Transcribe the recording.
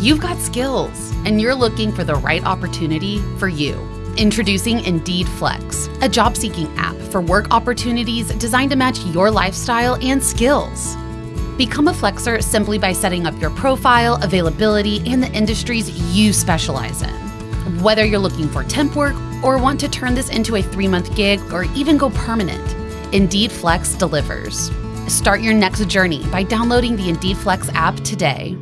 You've got skills, and you're looking for the right opportunity for you. Introducing Indeed Flex, a job seeking app for work opportunities designed to match your lifestyle and skills. Become a Flexer simply by setting up your profile, availability, and the industries you specialize in. Whether you're looking for temp work or want to turn this into a three month gig or even go permanent, Indeed Flex delivers. Start your next journey by downloading the Indeed Flex app today.